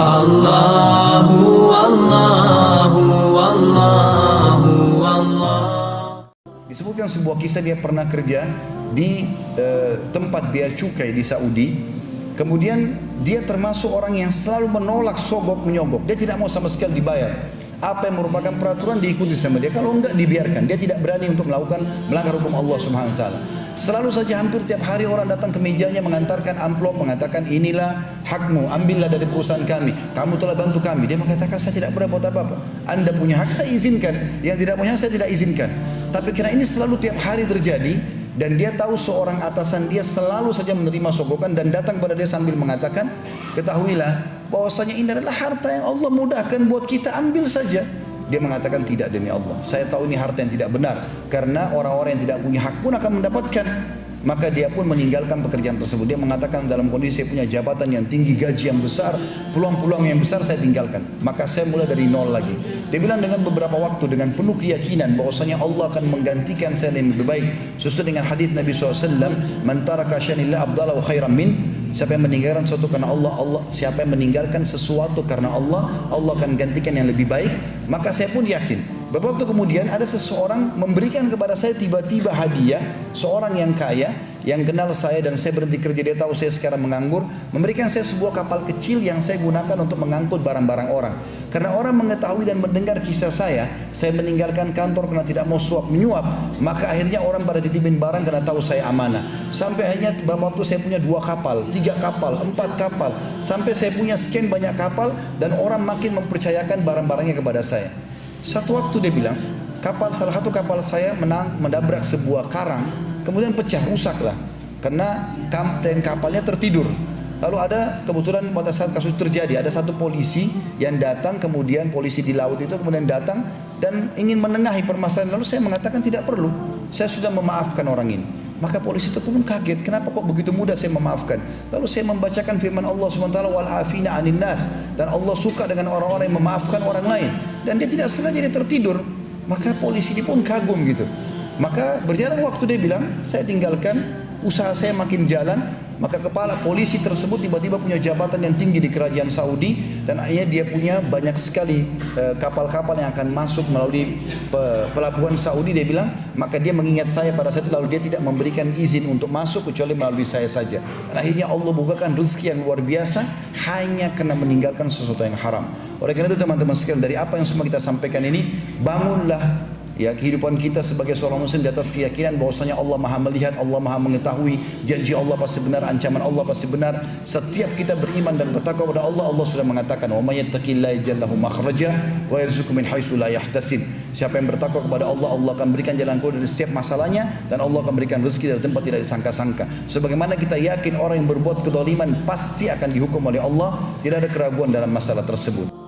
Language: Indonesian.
Allahu Allahu Allah Disebutkan sebuah kisah dia pernah kerja di eh, tempat bea cukai di Saudi. Kemudian dia termasuk orang yang selalu menolak sogok menyogok. Dia tidak mau sama sekali dibayar. Apa yang merupakan peraturan diikuti sama dia. Kalau enggak dibiarkan. Dia tidak berani untuk melakukan melanggar hukum Allah Subhanahu wa taala. Selalu saja hampir tiap hari orang datang ke mejanya mengantarkan amplop mengatakan inilah hakmu, ambillah dari perusahaan kami. Kamu telah bantu kami. Dia mengatakan saya tidak pernah buat apa-apa. Anda punya hak saya izinkan. Yang tidak punya saya tidak izinkan. Tapi karena ini selalu tiap hari terjadi dan dia tahu seorang atasan dia selalu saja menerima sogokan dan datang pada dia sambil mengatakan, ketahuilah bahwasanya ini adalah harta yang Allah mudahkan buat kita ambil saja. Dia mengatakan tidak demi Allah. Saya tahu ini harta yang tidak benar karena orang-orang yang tidak punya hak pun akan mendapatkan. Maka dia pun meninggalkan pekerjaan tersebut. Dia mengatakan dalam kondisi saya punya jabatan yang tinggi, gaji yang besar, peluang-peluang yang besar saya tinggalkan. Maka saya mulai dari nol lagi. Dia bilang dengan beberapa waktu dengan penuh keyakinan bahwasanya Allah akan menggantikan saya yang lebih baik. Sesuai dengan hadis Nabi SAW, "Man taraka syanillah abdallah wa khairan min" Siapa yang meninggalkan sesuatu karena Allah, Allah siapa yang meninggalkan sesuatu karena Allah, Allah akan gantikan yang lebih baik. Maka saya pun yakin Beberapa waktu kemudian ada seseorang memberikan kepada saya tiba-tiba hadiah seorang yang kaya yang kenal saya dan saya berhenti kerja dia tahu saya sekarang menganggur memberikan saya sebuah kapal kecil yang saya gunakan untuk mengangkut barang-barang orang. Karena orang mengetahui dan mendengar kisah saya saya meninggalkan kantor karena tidak mau suap menyuap maka akhirnya orang pada titipin barang karena tahu saya amanah. Sampai akhirnya beberapa waktu saya punya dua kapal tiga kapal empat kapal. Sampai saya punya sekian banyak kapal dan orang makin mempercayakan barang-barangnya kepada saya. Satu waktu dia bilang, kapal salah satu kapal saya menang mendabrak sebuah karang, kemudian pecah, rusak lah. Karena kapten kapalnya tertidur. Lalu ada kebetulan pada saat kasus terjadi ada satu polisi yang datang kemudian polisi di laut itu kemudian datang dan ingin menengahi permasalahan lalu saya mengatakan tidak perlu saya sudah memaafkan orang ini maka polisi itu pun kaget, kenapa kok begitu mudah saya memaafkan? Lalu saya membacakan firman Allah SWT, wal afina anin nas. Dan Allah suka dengan orang-orang yang memaafkan orang lain. Dan dia tidak sengaja dia tertidur. Maka polisi ini pun kagum gitu. Maka berjalan waktu dia bilang, saya tinggalkan usaha saya makin jalan, maka kepala polisi tersebut tiba-tiba punya jabatan yang tinggi di kerajaan Saudi dan akhirnya dia punya banyak sekali eh, kapal-kapal yang akan masuk melalui pelabuhan Saudi. Dia bilang maka dia mengingat saya pada saat itu lalu dia tidak memberikan izin untuk masuk kecuali melalui saya saja. Dan akhirnya Allah bukakan rezeki yang luar biasa hanya karena meninggalkan sesuatu yang haram. Oleh karena itu teman-teman sekalian dari apa yang semua kita sampaikan ini bangunlah ya kehidupan kita sebagai seorang muslim di atas keyakinan bahwasanya Allah Maha melihat, Allah Maha mengetahui, janji Allah pasti benar, ancaman Allah pasti benar. Setiap kita beriman dan bertakwa kepada Allah, Allah sudah mengatakan, "Wa may yattaqillaha yaj'al lahu makhraja wa yarzuqhu min haitsu la yahtasib." Siapa yang bertakwa kepada Allah, Allah akan berikan jalan keluar dari setiap masalahnya dan Allah akan berikan rezeki dari tempat tidak disangka-sangka. Sebagaimana kita yakin orang yang berbuat kedoliman pasti akan dihukum oleh Allah, tidak ada keraguan dalam masalah tersebut.